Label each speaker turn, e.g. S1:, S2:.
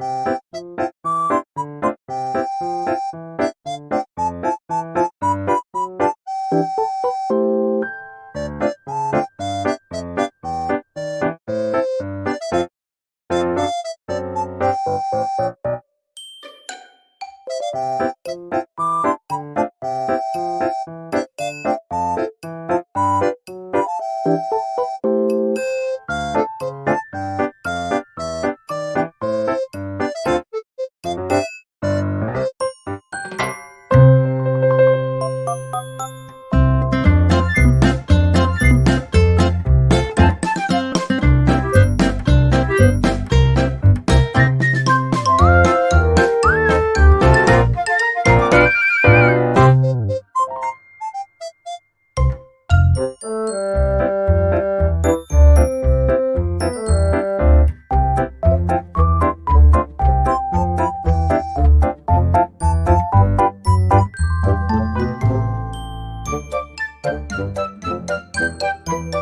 S1: Thank you. え Thank you.